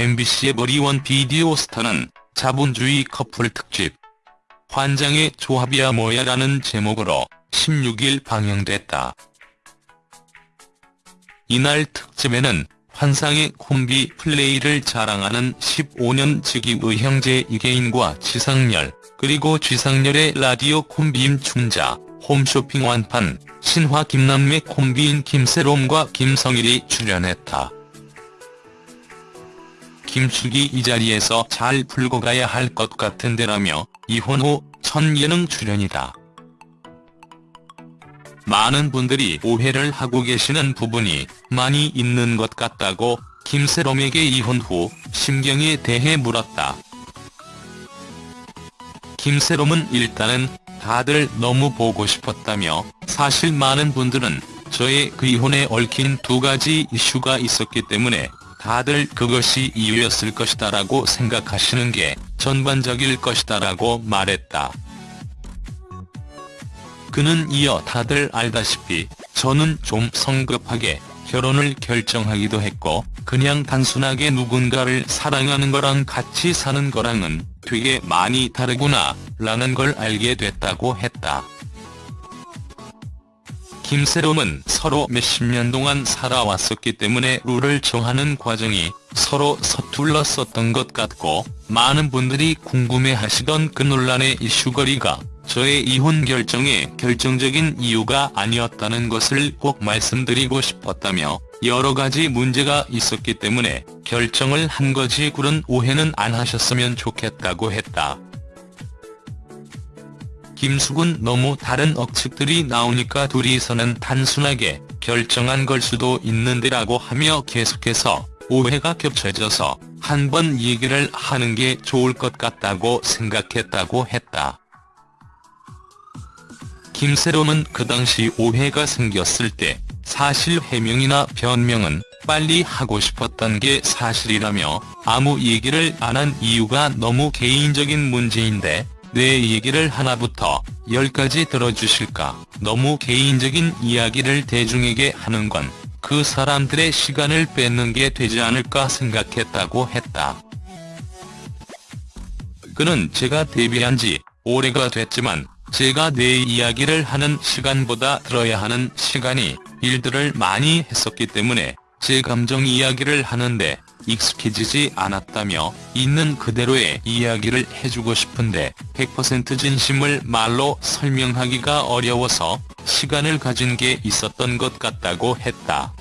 MBC의 머리원 비디오 스타는 자본주의 커플 특집 환장의 조합이야 뭐야라는 제목으로 16일 방영됐다. 이날 특집에는 환상의 콤비 플레이를 자랑하는 15년 지기의 형제 이계인과 지상렬, 그리고 쥐상렬의 라디오 콤비인 춘자, 홈쇼핑 완판, 신화 김남매 콤비인 김세롬과 김성일이 출연했다. 김숙이 이 자리에서 잘 풀고 가야 할 것 같은데라며 이혼 후 첫 예능 출연이다. 많은 분들이 오해를 하고 계시는 부분이 많이 있는 것 같다고 김세롬에게 이혼 후 심경에 대해 물었다. 김세롬은 일단은 다들 너무 보고 싶었다며 사실 많은 분들은 저의 그 이혼에 얽힌 두 가지 이슈가 있었기 때문에 다들 그것이 이유였을 것이다 라고 생각하시는 게 전반적일 것이다 라고 말했다. 그는 이어 다들 알다시피 저는 좀 성급하게 결혼을 결정하기도 했고 그냥 단순하게 누군가를 사랑하는 거랑 같이 사는 거랑은 되게 많이 다르구나 라는 걸 알게 됐다고 했다. 김세롬은 서로 몇십 년 동안 살아왔었기 때문에 룰을 정하는 과정이 서로 서툴렀었던 것 같고 많은 분들이 궁금해하시던 그 논란의 이슈거리가 저의 이혼 결정에 결정적인 이유가 아니었다는 것을 꼭 말씀드리고 싶었다며 여러 가지 문제가 있었기 때문에 결정을 한 거지 그런 오해는 안 하셨으면 좋겠다고 했다. 김숙은 너무 다른 억측들이 나오니까 둘이서는 단순하게 결정한 걸 수도 있는데라고 하며 계속해서 오해가 겹쳐져서 한 번 얘기를 하는 게 좋을 것 같다고 생각했다고 했다. 김세롬은 그 당시 오해가 생겼을 때 사실 해명이나 변명은 빨리 하고 싶었던 게 사실이라며 아무 얘기를 안 한 이유가 너무 개인적인 문제인데 내 얘기를 하나부터 열까지 들어주실까 너무 개인적인 이야기를 대중에게 하는 건 그 사람들의 시간을 뺏는 게 되지 않을까 생각했다고 했다. 그는 제가 데뷔한 지 오래가 됐지만 제가 내 이야기를 하는 시간보다 들어야 하는 시간이 일들을 많이 했었기 때문에 제 감정 이야기를 하는데 익숙해지지 않았다며 있는 그대로의 이야기를 해주고 싶은데 100% 진심을 말로 설명하기가 어려워서 시간을 가진 게 있었던 것 같다고 했다.